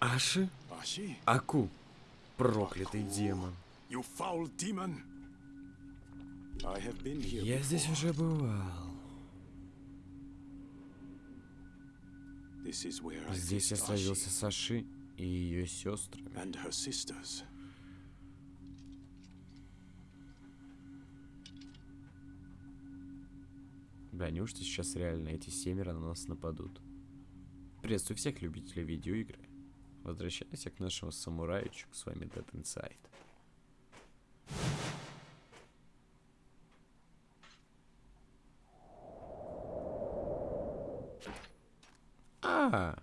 Аши? Аку. Проклятый демон. Я здесь уже бывал. Здесь я Ashi с Аши и ее сестрами. Да, неужто сейчас реально эти семеро на нас нападут? Приветствую всех любителей видеоигры. Возвращаемся к нашему самураичу, с вами Dead Inside. А,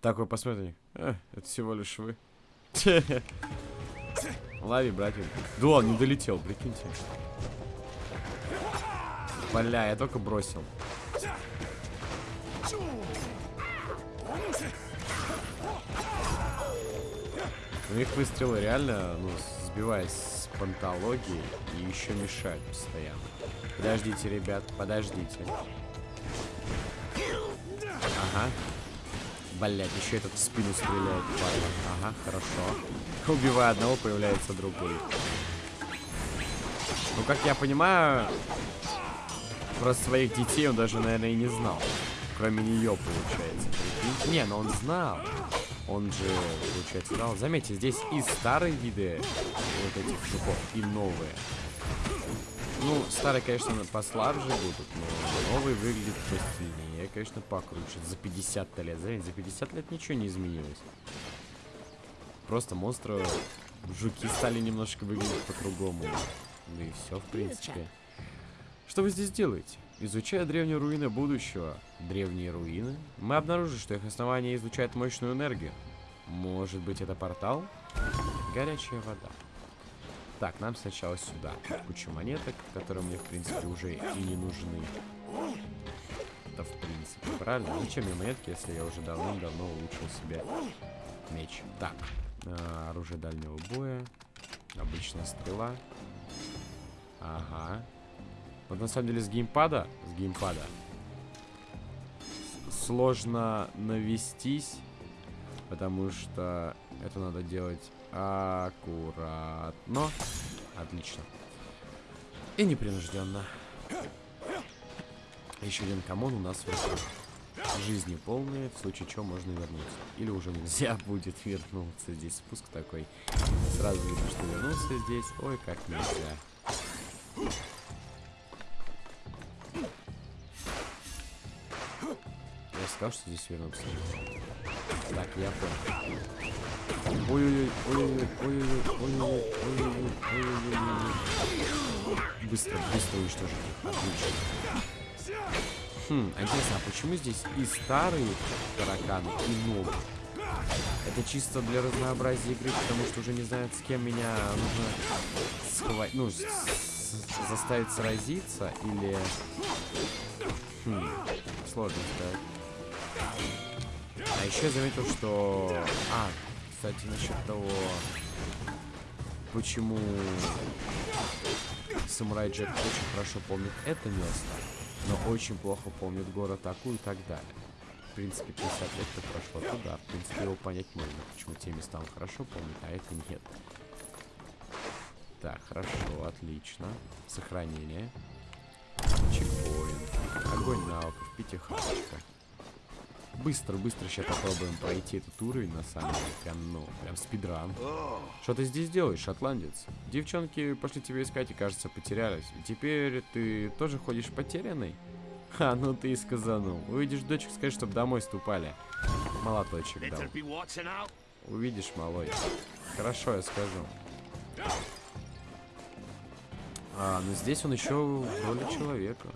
такой посмотри. А, это всего лишь вы. Лови, братья. Да, он не долетел, прикиньте. Бля, я только бросил. У них выстрелы реально, ну, сбиваясь с пантологии и еще мешают постоянно. Подождите, ребят, подождите. Ага. Блять, еще этот в спину стреляет, падла. Ага, хорошо. Убивая одного, появляется другой. Ну, как я понимаю, про своих детей он даже, наверное, и не знал. Кроме нее, получается. Не, но он знал. Он же, получается, знал. Заметьте, здесь и старые виды вот этих жуков, и новые. Ну, старые, конечно, послабже будут, но новые выглядят посильнее. Конечно, покруче. За 50 лет. Заметьте, за 50 лет ничего не изменилось. Просто монстры, жуки стали немножко выглядеть по-другому. Ну и все, в принципе. Что вы здесь делаете? Изучая древние руины будущего. Древние руины? Мы обнаружили, что их основание излучает мощную энергию. Может быть, это портал? Горячая вода. Так, нам сначала сюда. Куча монеток, которые мне, в принципе, уже и не нужны. Это, в принципе, правильно. Зачем мне монетки, если я уже давным-давно улучшил себе меч? Так, а, оружие дальнего боя. Обычная стрела. Ага. Вот на самом деле с геймпада, с геймпада сложно навестись, потому что это надо делать аккуратно. Отлично. И непринужденно. Еще один камон у нас в. Жизни полные, в случае чего можно вернуться. Или уже нельзя будет вернуться. Здесь спуск такой. Сразу видно, что вернуться здесь. Ой, как нельзя. Сказал, что здесь вернуться. Так, я понял. Ой-ой-ой, ой-ой-ой, ой-ой-ой, ой-ой-ой, ой-ой-ой, ой-ой-ой. Быстро, быстро уничтожить их. Отлично. Хм, а интересно, а почему здесь и старые тараканы, и новые? Это чисто для разнообразия игры, потому что уже не знают, с кем меня нужно схватить, ну, с- с- заставить сразиться, или... Хм, сложно сказать. А еще заметил, что... А, кстати, насчет того, почему Самурай Джек очень хорошо помнит это место, но очень плохо помнит город Аку и так далее. В принципе, 50 лет-то прошло туда. В принципе, его понять можно, почему те места он хорошо помнит, а это нет. Так, хорошо, отлично. Сохранение. Чекпоинт. Огонь навыков, пятихаточка. Быстро, быстро сейчас попробуем пройти этот уровень, на самом деле. Прям, ну, прям спидран. Что ты здесь делаешь, шотландец? Девчонки пошли тебя искать и, кажется, потерялись. Теперь ты тоже ходишь потерянный? Ха, ну ты и сказанул. Увидишь дочек, скажи, чтобы домой ступали. Молоточек дал. Увидишь, малой. Хорошо, я скажу. А, но здесь он еще в роли человека.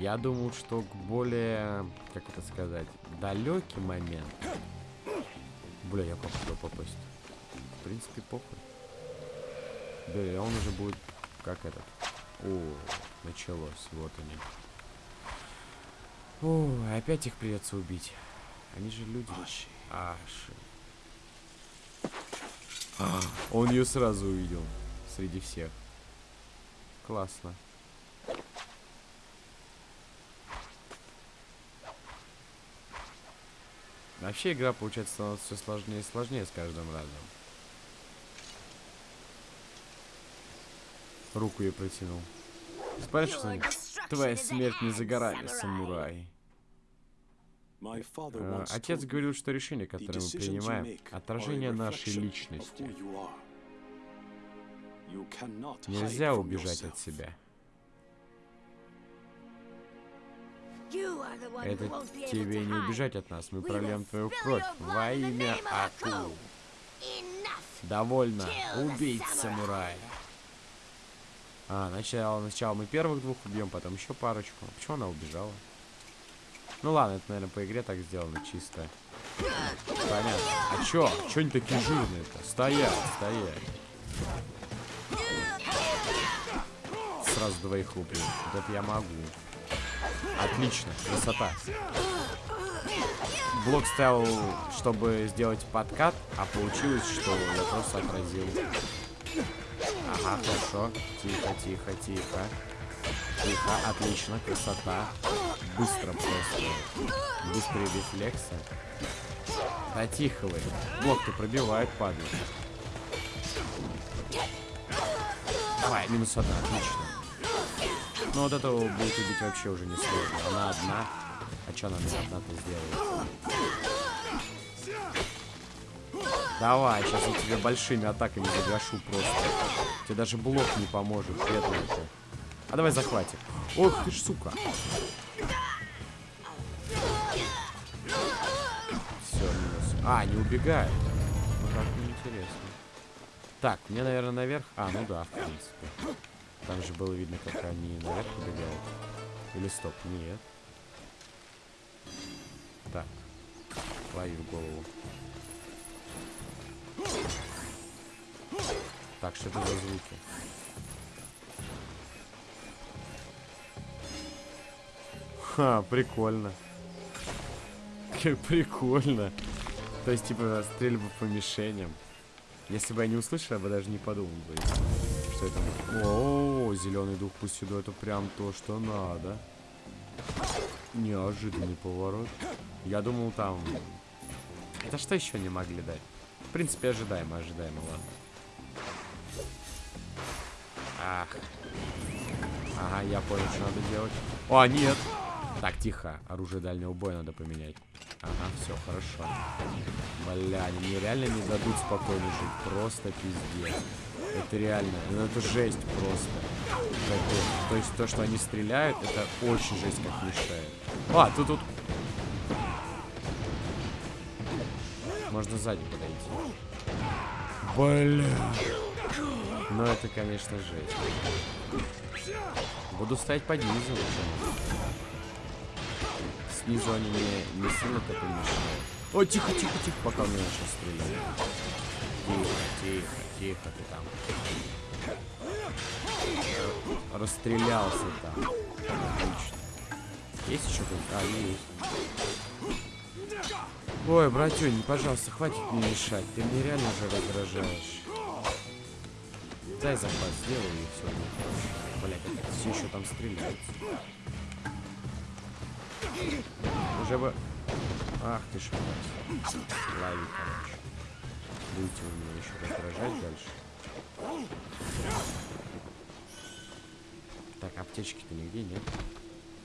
Я думал, что к более, как это сказать, далекий момент. Бля, я туда попасть? В принципе, похуй. Да, и он уже будет как этот. О, началось, вот они. О, опять их придется убить. Они же люди. Аши. Аши. А, он ее сразу увидел. Среди всех. Классно. Вообще игра, получается, становится все сложнее и сложнее с каждым разом. Руку ей протянул. Спрашивай, твоя смерть не за горами, самурай. Once Отец говорил, что решения, "The которые мы принимаем, отражение нашей личности. Нельзя убежать от себя. Это тебе не убежать от нас. Мы прольем твою кровь во имя Аку. Довольно. Убить самурая. А, сначала, сначала мы первых двух убьем, потом еще парочку. Почему она убежала? Ну ладно, это, наверное, по игре так сделано чисто. Понятно. А чё? Чё они такие жирные-то? Стоять, стоять. Сразу двоих убью. Вот это я могу. Отлично, красота. Блок ставил, чтобы сделать подкат, а получилось, что я просто отразил. Ага, хорошо. Тихо, тихо, тихо. Тихо, отлично, красота. Быстро просто. Быстрые рефлексы. Да тихо вы. Блок-то пробивает, падает. Давай, минус одна, отлично. Ну вот этого будет убить вообще уже не сложно. Она одна. А что она мне одна-то сделает? Давай, сейчас я тебе большими атаками загашу просто. Тебе даже блок не поможет, бедная ты. А давай захватим. Ох ты ж, сука. Все, минус. А, не убегает. Ну как неинтересно. Так, мне, наверное, наверх. А, ну да, в принципе. Там же было видно, как они наверх убегают. Или стоп, нет. Так. Лови в голову. Так, что это за звуки? Ха, прикольно. Как прикольно. То есть, типа, стрельба по мишеням. Если бы я не услышал, я бы даже не подумал бы, что это. О, зеленый дух пусть сюда, это прям то, что надо. Неожиданный поворот. Я думал там... Это что еще не могли дать? В принципе, ожидаемо, ожидаемо, ладно. Ах. Ага, я понял, что надо делать. О, нет! Так, тихо. Оружие дальнего боя надо поменять. Ага, все, хорошо. Бля, они реально не дадут спокойно жить. Просто пиздец. Это реально, ну это жесть просто. Капец. То есть то, что они стреляют, это очень жесть как мешает. А, тут тут... Можно сзади подойти. Бля. Ну это, конечно, жесть. Буду стоять под низу. почему? Снизу они мне не сильно так мешают. О, тихо, тихо, тихо, пока он не начал стрелять. Тихо, тихо, тихо ты там. Расстрелялся там. Отлично. Есть еще кто-нибудь? А, есть. Ой, братюнь, пожалуйста, хватит мне мешать. Ты мне реально уже раздражаешь. Дай захват, сделай и все. Бля, как все еще там стреляются. Уже бы... Ах ты ж, мать. Лови, короче. Будете вы меня еще раздражать дальше. Так, аптечки-то нигде нет.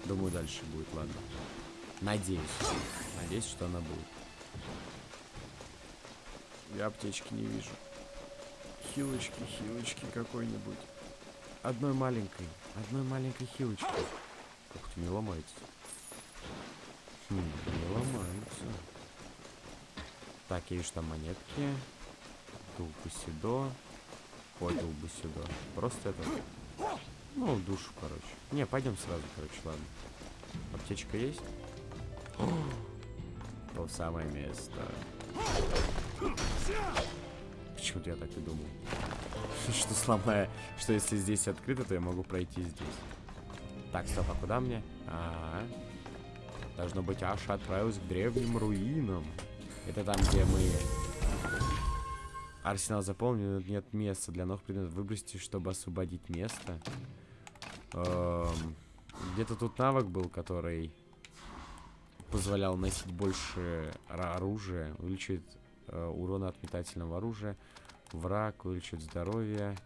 Думаю, дальше будет, ладно. Надеюсь. Надеюсь, что она будет. Я аптечки не вижу. Хилочки, хилочки какой-нибудь. Одной маленькой. Одной маленькой хилочки. Ух ты, не ломается. Хм, не ломается. Так, я вижу там монетки. Дулбусидо. Ой, Дулбусидо. Просто это... Ну, душу, короче. Не, пойдем сразу, короче, ладно. Аптечка есть? О, То самое место. Почему-то я так и думал. Что сломая, что если здесь открыто, то я могу пройти здесь. Так, стоп, а куда мне? А, -а, -а. Должно быть, Аша отправилась к древним руинам. Это там, где мы... Арсенал заполнен, нет места для новых предметов. Выбросьте, чтобы освободить место. Эм, Где-то тут навык был, который позволял носить больше оружия, увеличивает э, урон от метательного оружия, враг, увеличивает здоровье,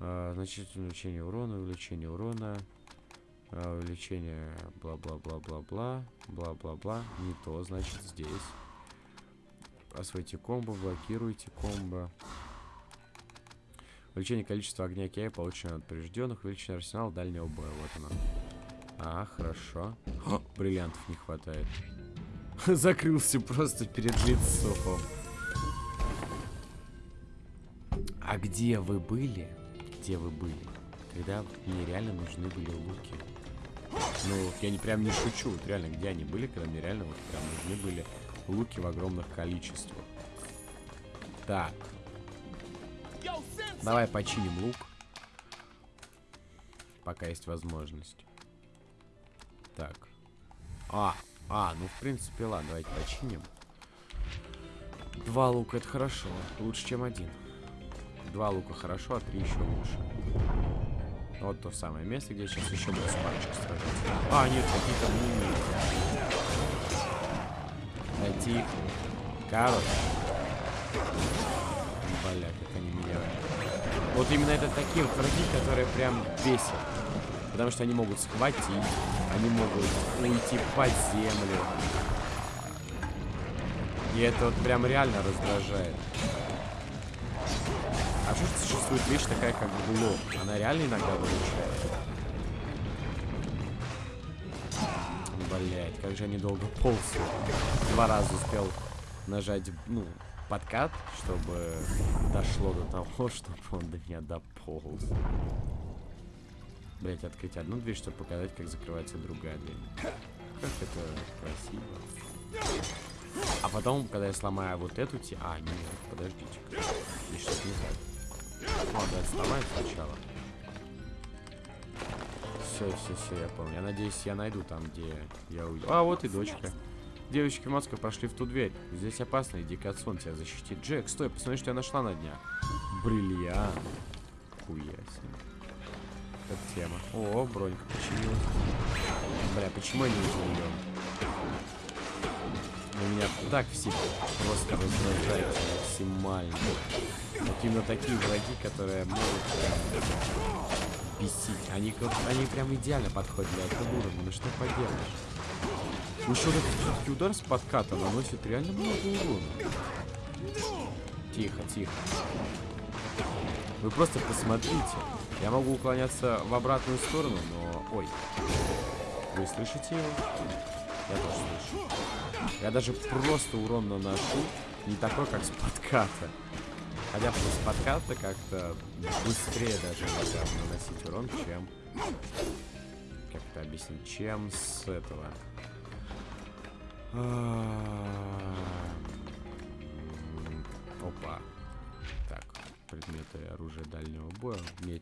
э, значительное увеличение урона, увеличение урона, э, увеличение бла-бла-бла-бла-бла, бла-бла-бла, не то, значит, здесь. Освойте комбо, блокируйте комбо. Увеличение количества огня кея, получено от поврежденных, увеличение арсенала дальнего боя, вот оно. А, хорошо. О, бриллиантов не хватает. Закрылся просто перед лицом. А где вы были? Где вы были? Когда мне реально нужны были луки. Ну, я не прям не шучу. Вот реально, где они были, когда мне реально вот прям нужны были луки в огромных количествах. Так. Давай починим лук. Пока есть возможность. Так. А, а, ну в принципе, ладно, давайте починим. Два лука это хорошо. Лучше, чем один. Два лука хорошо, а три еще лучше. Вот то самое место, где сейчас еще будет парочка сражаться. А, нет, какие-то мумии. Тихо. Короче. Бля, как они меня... Вот именно это такие вот враги, которые прям бесят. Потому что они могут схватить, они могут уйти под землю. И это вот прям реально раздражает. А что существует вещь такая, как блок? Она реально иногда выручает. Как же они долго ползают. Два раза успел нажать, ну, подкат, чтобы дошло до того, чтобы он до меня дополз. Блять, открыть одну дверь, чтобы показать, как закрывается другая дверь. Как это красиво. А потом, когда я сломаю вот эту те... А, нет, подождите. Здесь что-то не так. О, да, сломаю сначала. Все, все, все, я понял. Я надеюсь, я найду там, где я уйду. А, вот и дочка. Девочки в Москве прошли в ту дверь. Здесь опасно, иди к отцу, он тебя защитит. Джек, стой, посмотри, что я нашла на днях. Бриллиант. Хуя себе. Это тема. О, бронька починилась. Бля, почему я не удивлен? У меня так все просто раздражают максимально. Вот именно такие враги, которые могут бесить. Они, они прям идеально подходят для этого уровня. Ну что поделаешь? Еще вот этот удар с подката наносит реально много урона. Тихо, тихо. Вы просто посмотрите. Я могу уклоняться в обратную сторону, но... Ой. Вы слышите его? Я тоже слышу. Я даже просто урон наношу не такой, как с подката. Хотя с подката как-то быстрее даже иногда наносить урон, чем... Как это объяснить? Чем с этого. М, Опа. Так, предметы оружия дальнего боя. Мне,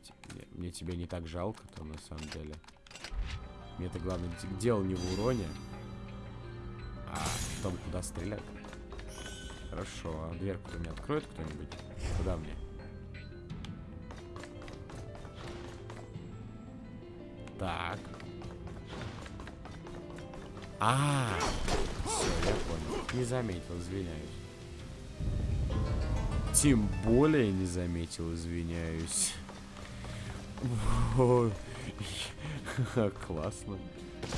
мне, тебя не так жалко-то, на самом деле. Мне это главное дело не в уроне, а в том, куда стрелять. Хорошо, а дверку-то мне откроет кто-нибудь? Куда мне? Так. А, все, я понял. Не заметил, извиняюсь. Тем более не заметил, извиняюсь. Ой, Классно.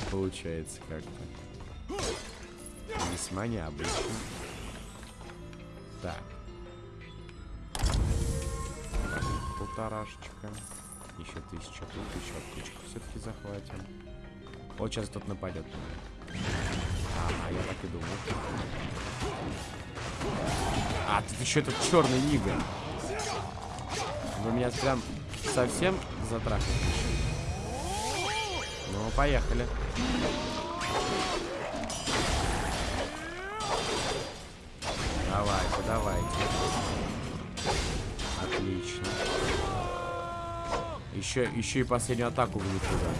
Получается как-то. Весьма необычно. Так. Полторашечка. Еще тысяча тут, еще аптечку все-таки захватим. Вот сейчас тут нападет. Ага, я так и думал. А, тут еще этот черный нига. Вы меня прям совсем затрахали. Ну, поехали. Давайте. Отлично. Еще, еще и последнюю атаку вы не туда.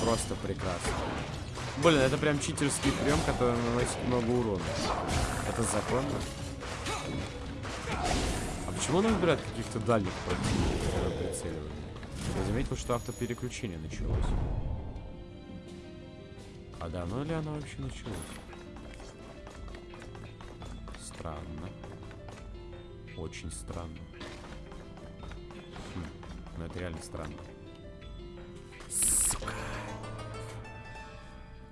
Просто прекрасно. Блин, это прям читерский прием, который наносит много урона. Это законно? А почему он выбирает каких-то дальних противников для прицеливания? Я заметил, что автопереключение началось. А давно ли она вообще началась? Очень странно. Хм, ну это реально странно. Сука.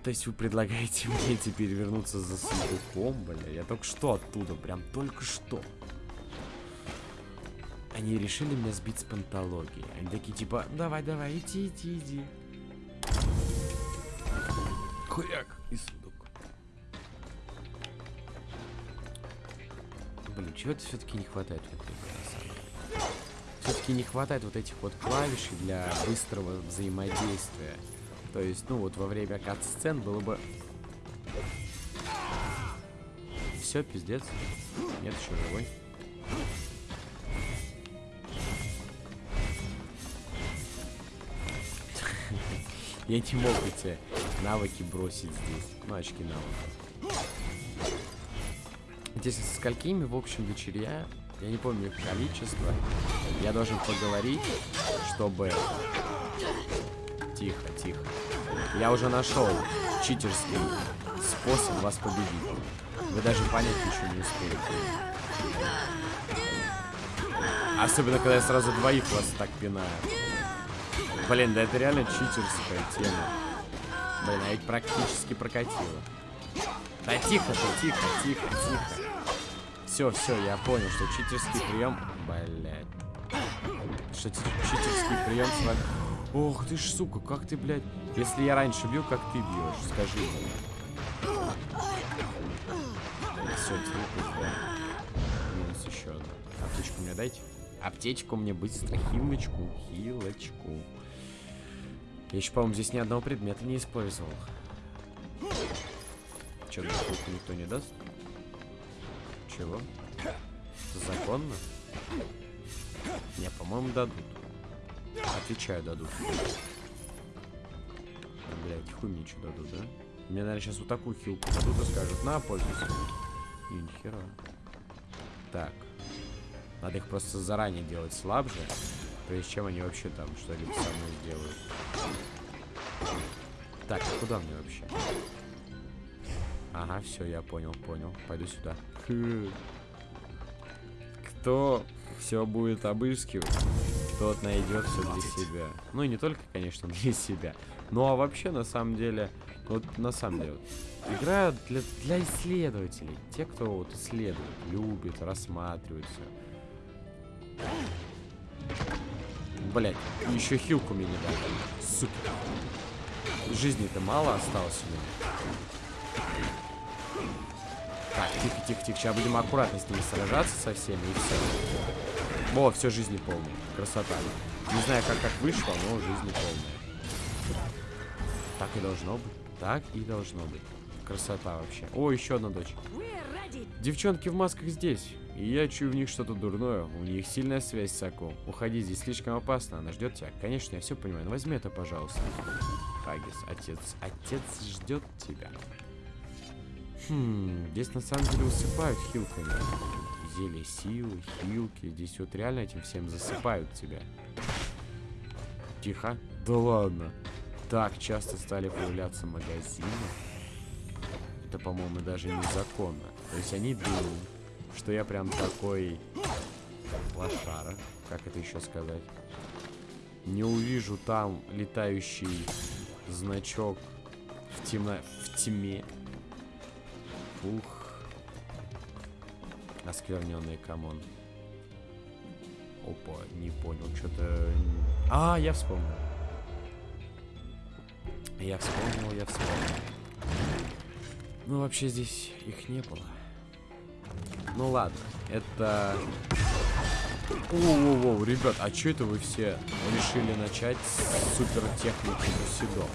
То есть вы предлагаете мне теперь вернуться за сундуком, бля? Я только что оттуда, прям только что. Они решили меня сбить с пантологии. Они такие типа, давай, давай, иди, иди, иди. Хуяк и чего-то все-таки не хватает в этой игре, на самом деле. Все-таки не хватает вот этих вот клавишей для быстрого взаимодействия. То есть, ну вот во время кат-сцен было бы... Все, пиздец. Нет, еще живой. Я не мог эти навыки бросить здесь. Ну, очки навыков. Здесь со сколькими, в общем, дочерья, я не помню их количество, я должен поговорить, чтобы... Тихо, тихо. Я уже нашел читерский способ вас победить. Вы даже понять ничего не успеете. Особенно, когда я сразу двоих вас так пинаю. Блин, да это реально читерская тема. Блин, а ведь практически прокатило. Да тихо тихо, тихо, тихо. Все, все, я понял, что читерский прием... Блять. Что читерский прием с. Ох ты ж, сука, как ты, блядь... Если я раньше бил, как ты бьешь, скажи мне. Все, да. Минус еще одна. Аптечку мне дайте. Аптечку мне быстро, хилочку, хилочку. Я еще, по-моему, здесь ни одного предмета не использовал. Че, никто не даст? Чего? Законно? Не, по-моему, дадут. Отвечаю, дадут. Блять, хуй мне что дадут, да? Мне, наверное, сейчас вот такую хилку дадут и скажут, на, пользуйся. И нихера. Так. Надо их просто заранее делать слабже, прежде чем они вообще там что-либо со мной сделают. Так, а куда мне вообще? Ага, все, я понял, понял. Пойду сюда. Кто все будет обыскивать, тот найдет все для себя. Ну и не только, конечно, для себя. Ну а вообще, на самом деле, вот на самом деле, игра для, для исследователей. Те, кто вот исследует, любит, рассматривает все. Блять, еще хилку мне не дали. Сука. Жизни-то мало осталось у меня. Так, тихо, тихо, тихо. Сейчас будем аккуратно с ними сражаться со всеми и все. О, все жизни полные. Красота. Не знаю, как так вышло, но жизни полные. Так и должно быть. Так и должно быть. Красота вообще. О, еще одна дочь. Девчонки в масках здесь. И я чую в них что-то дурное. У них сильная связь с Аку. Уходи, здесь слишком опасно. Она ждет тебя. Конечно, я все понимаю. Но возьми это, пожалуйста. Хагис, отец. Отец ждет тебя. Хм, здесь на самом деле усыпают хилками. Зелье силы, хилки. Здесь вот реально этим всем засыпают тебя. Тихо. Да ладно. Так часто стали появляться магазины. Это, по-моему, даже незаконно. То есть они думают, что я прям такой лошара. Как это еще сказать? Не увижу там летающий значок в, темно... в тьме. Ух. Оскверненный камон. Опа, не понял, что-то... А, я вспомнил. Я вспомнил, я вспомнил. Ну, вообще здесь их не было. Ну ладно, это... Воу-воу-воу, ребят, а что это вы все решили начать с супер техники Бусидо?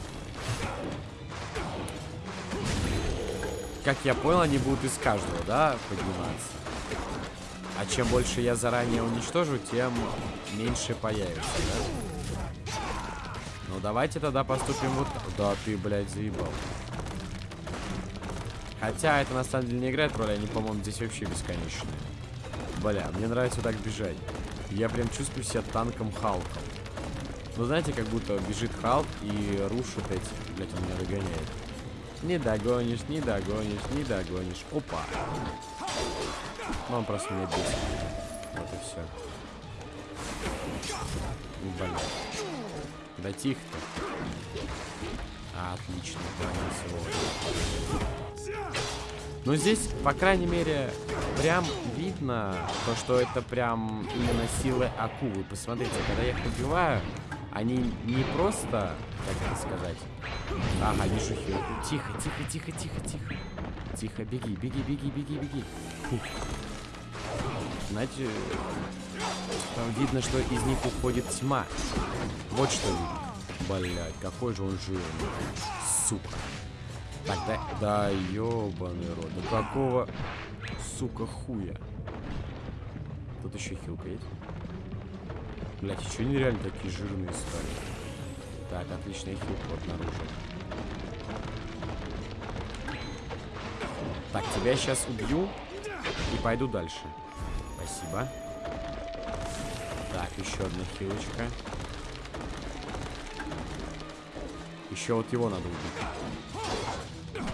Как я понял, они будут из каждого, да, подниматься? А чем больше я заранее уничтожу, тем меньше появится, да? Ну, давайте тогда поступим вот... Да, ты, блядь, заебал. Хотя это на самом деле не играет роли, они, по-моему, здесь вообще бесконечные. Бля, мне нравится так бежать. Я прям чувствую себя танком Халком. Ну, знаете, как будто бежит Халк и рушит эти... Блять, он меня догоняет. Не догонишь, не догонишь, не догонишь. Опа. Он просто меня бесит. Вот и все. Блин. Да тихо-то. Отлично, понес Ну, здесь, по крайней мере, прям видно то, что это прям именно силы акулы. Посмотрите, когда я их убиваю, они не просто, как это сказать... Ага, вижу хил. Тихо, тихо, тихо, тихо, тихо. Тихо, беги, беги, беги, беги, беги. Фух. Знаете, там видно, что из них уходит тьма. Вот что видно. Блять, какой же он жирный. Сука. Так, да, да ёбаный рот. Да какого, сука, хуя? Тут еще хилка есть. Блять, еще нереально такие жирные стали. Так, отлично, я хилку обнаружил. Так, тебя сейчас убью и пойду дальше. Спасибо. Так, еще одна хилочка. Еще вот его надо убить.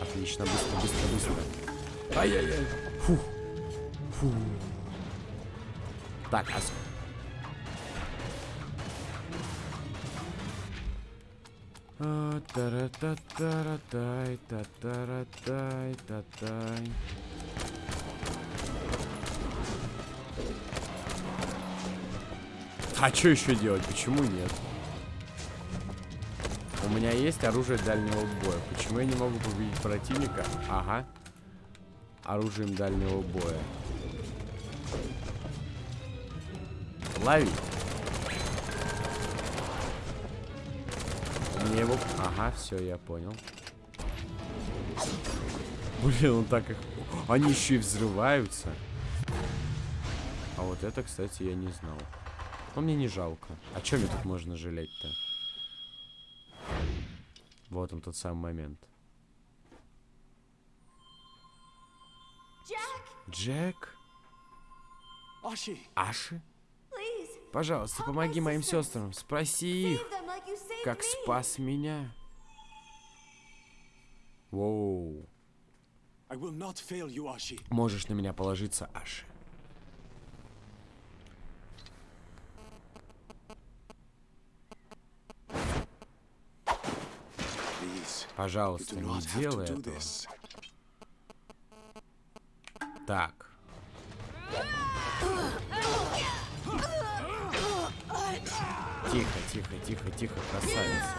Отлично, быстро, быстро, быстро. Ай-яй-яй. Фух. Фух. Так, а... Тара-та-тара-тай, та-тара-тай, та-тай. А что еще делать? Почему нет? У меня есть оружие дальнего боя. Почему я не могу победить противника? Ага. Оружием дальнего боя. Лови. Мне его... Ага, все, я понял. Блин, он так их... Они еще и взрываются. А вот это, кстати, я не знал. Но мне не жалко. А чем мне тут можно жалеть-то? Вот он, тот самый момент. Джек? Ashi, Аши? Пожалуйста, помоги моим сестрам. Спроси их, как спас меня. Воу. Можешь на меня положиться, Аши. Пожалуйста, не делай этого. Так. Тихо, тихо, тихо, тихо, красавица.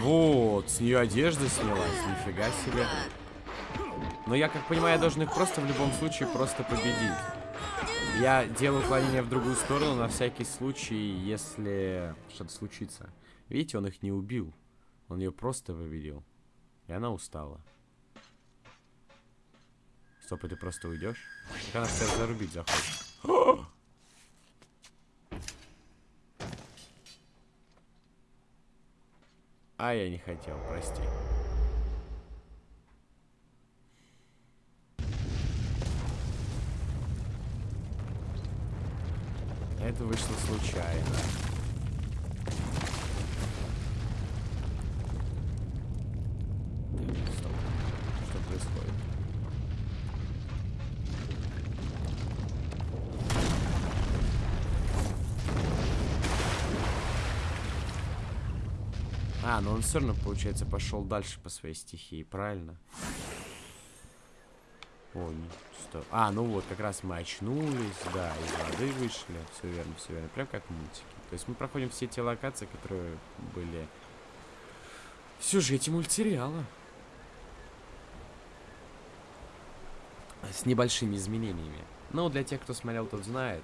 Вот, с нее одежда снялась, нифига себе. Но я как понимаю, я должен их просто в любом случае просто победить. Я делаю уклонение в другую сторону на всякий случай, если что-то случится. Видите, он их не убил. Он ее просто победил. И она устала. Стоп, и ты просто уйдешь? Так она тебя зарубить захочет. А я не хотел, прости. Это вышло случайно. Так, стоп. Что происходит? А, ну он все равно, получается, пошел дальше по своей стихии, правильно? Ой, стоп. А, ну вот, как раз мы очнулись, да, из воды вышли. Все верно, все верно. Прям как в мультике. То есть мы проходим все те локации, которые были в сюжете мультсериала. С небольшими изменениями. Ну, для тех, кто смотрел, тот знает.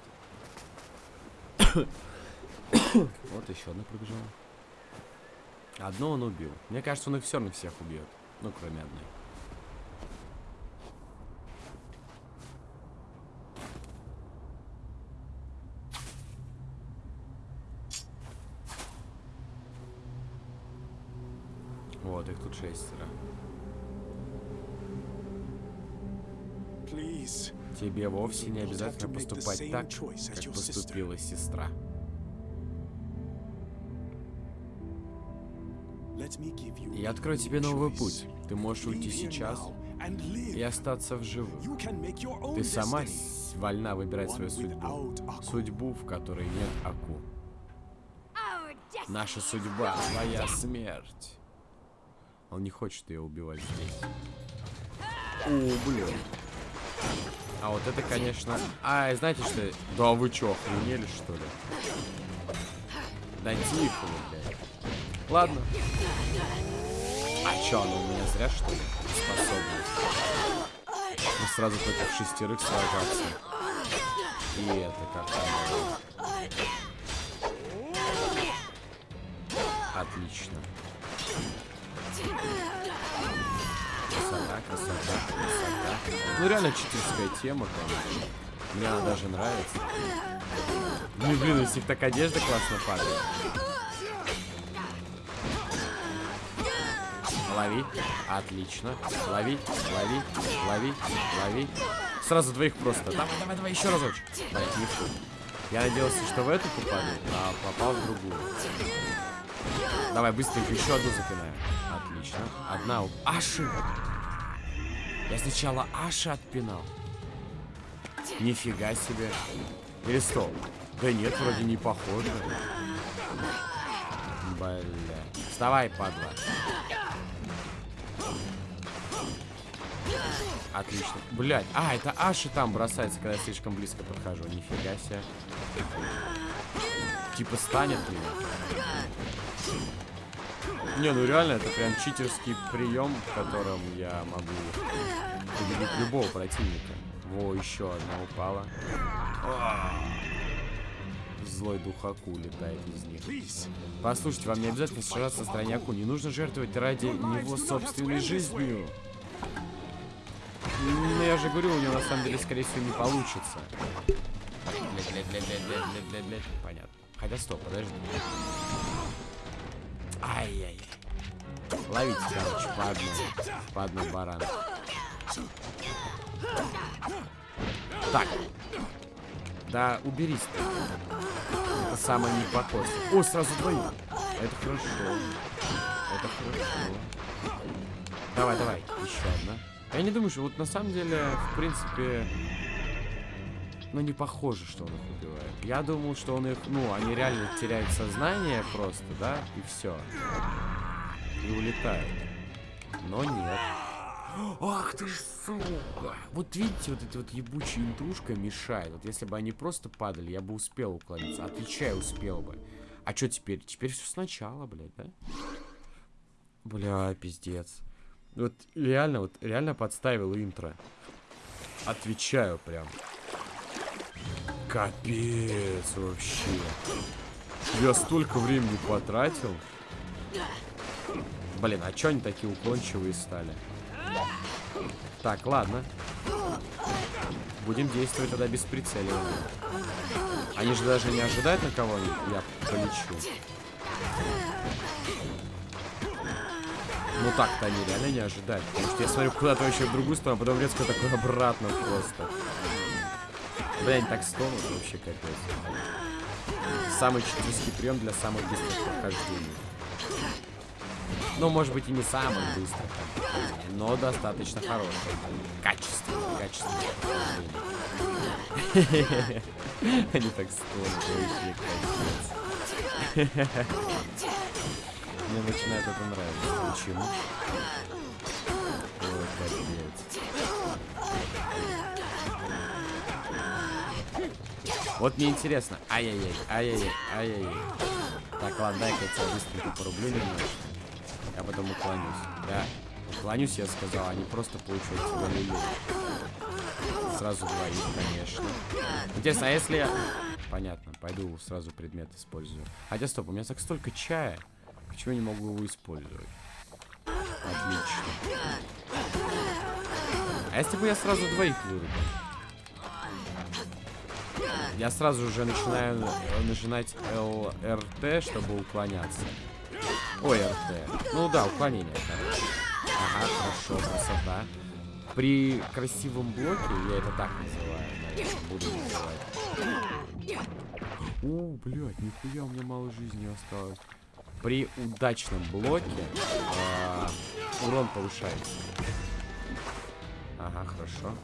вот еще одна пробежала. Одно он убил. Мне кажется, он их все равно всех убьет. Ну, кроме одной. Вот, их тут шестеро. Тебе вовсе не обязательно поступать так, как поступила сестра. Я открою тебе новый путь. Ты можешь уйти сейчас и остаться в живых. Ты сама вольна выбирать свою судьбу. Судьбу, в которой нет Аку. Наша судьба, твоя смерть. Он не хочет ее убивать здесь. О, блин. А вот это, конечно... А, знаете что? Да вы чё, охренели, что ли? Да тихо блядь. Ладно. А чё, она у меня зря, что ли? Способность. Мы сразу против шестерых сражаться. И это как там. Отлично. Красота, красота, красота. Ну реально читерская тема, конечно. Мне она даже нравится. Ну блин, из них так одежда классно падает. Лови. Отлично. Лови, лови, лови, лови. Сразу двоих просто. Давай, давай, давай, еще разочек. Блять, не фу. Я надеялся, что в эту попаду, а попал в другую. Давай, быстренько еще одну запинаем. Отлично. Одна у... Аши! Я сначала Аши отпинал. Нифига себе. Или стоп. Да нет, вроде не похоже. Бля. Вставай, падла. Отлично. Блять. А, это Аши там бросается, когда я слишком близко подхожу. Нифига себе. Типа станет меня. Не, ну реально, это прям читерский прием, в котором я могу победить любого противника. Во, еще одна упала. Злой дух Аку летает из них. Послушайте, вам не обязательно сражаться на стороне Аку. Не нужно жертвовать ради него собственной жизнью. Ну, я же говорю, у него на самом деле, скорее всего, не получится. Понятно. Хотя, стоп, подожди. Ай-яй. Ловите, короче, по одной. По одной баран. Так. Да, уберись ты. Это самое непокос. О, сразу двоих. Это хорошо. Это хорошо. Давай, давай. Еще одна. Я не думаю, что вот на самом деле, в принципе, ну не похоже, что он их убивает. Я думал, что он их, ну, они реально теряют сознание просто, да, и все. И улетают. Но нет. Ах ты ж, сука! Вот видите, вот эта вот ебучая интрушка мешает. Вот если бы они просто падали, я бы успел уклониться. Отвечаю, успел бы. А что теперь? Теперь все сначала, блядь, да? Бля, пиздец. Вот реально, вот реально подставил интро. Отвечаю прям. Капец вообще. Я столько времени потратил. Блин, а чё они такие уклончивые стали? Так, ладно. Будем действовать тогда без прицеливания. Они же даже не ожидают, на кого я полечу. Ну так-то они реально не ожидают. Потому что я смотрю куда-то вообще в другую сторону, а потом резко такой обратно просто. Блин, так стонут вообще капец. Самый читерский прием для самых быстрых прохождений. Ну, может быть, и не самых быстрых, но достаточно хороших. Качественных, качественных прохождений. Они так стонут, вообще капец. Мне начинает это нравиться. Почему? Вот мне интересно. Ай-яй-яй, ай-яй-яй, ай-яй-яй. Так, ладно, дай-ка я тебя быстренько порублю немножко. Я потом уклонюсь. Да, уклонюсь, я сказал, а не просто получать тебя люлей. Сразу двоих, конечно. Интересно, а если. Понятно, пойду сразу предмет использую. Хотя, стоп, у меня так столько чая. Почему не могу его использовать? Отлично. А если бы я сразу двоих вырубил? Я сразу уже начинаю нажимать ЛРТ, чтобы уклоняться. Ой, РТ. Ну да, уклонение. короче. Ага, хорошо, красота. При красивом блоке, я это так называю, наверное, буду называть. О, блядь, нихуя, у меня мало жизни осталось. При удачном блоке э, урон повышается. Ага, хорошо.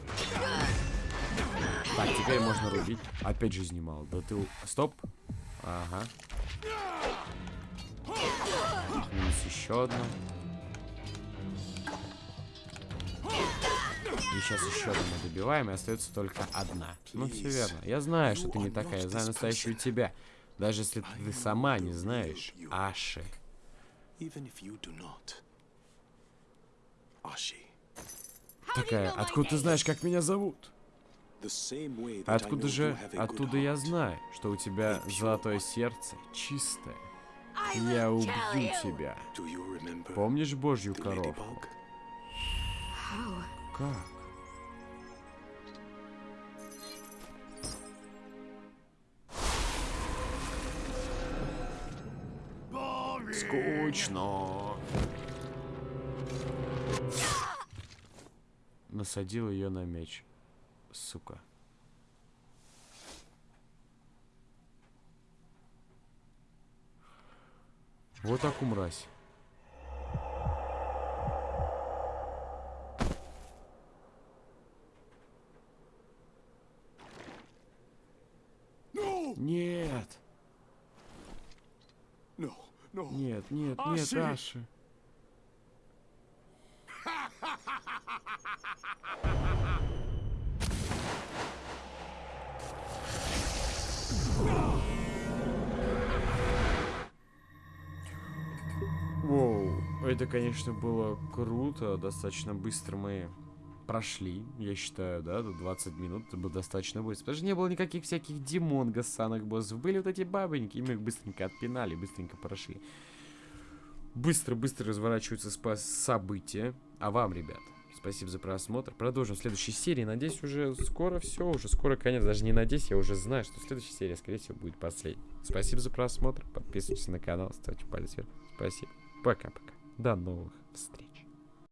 Так, теперь можно рубить. Опять жизни мало. Да ты... Стоп. Ага. Минус еще одна. И сейчас еще одну мы добиваем, и остается только одна. Ну, все верно. Я знаю, что ты не такая. Я знаю настоящую тебя. Даже если ты сама не знаешь Аши. Такая, откуда ты знаешь, как меня зовут? Откуда же, оттуда я знаю, что у тебя золотое сердце чистое. Я убью тебя. Помнишь Божью коровку? Как? Скучно. Насадил ее на меч. Сука. Вот так умразь. Нет. Нет, нет, нет, Аши. Воу, это, конечно, было круто, достаточно быстро мы прошли, я считаю, да, до 20 минут, это было достаточно быстро. Потому что не было никаких всяких демон гасанок боссов. Были вот эти бабоньки, и мы их быстренько отпинали, быстренько прошли. Быстро-быстро разворачиваются события. А вам, ребят, спасибо за просмотр. Продолжим в следующей серии. Надеюсь, уже скоро все, уже скоро конец. Даже не надеюсь, я уже знаю, что следующая серия, скорее всего, будет последней. Спасибо за просмотр. Подписывайтесь на канал, ставьте палец вверх. Спасибо. Пока-пока. До новых встреч.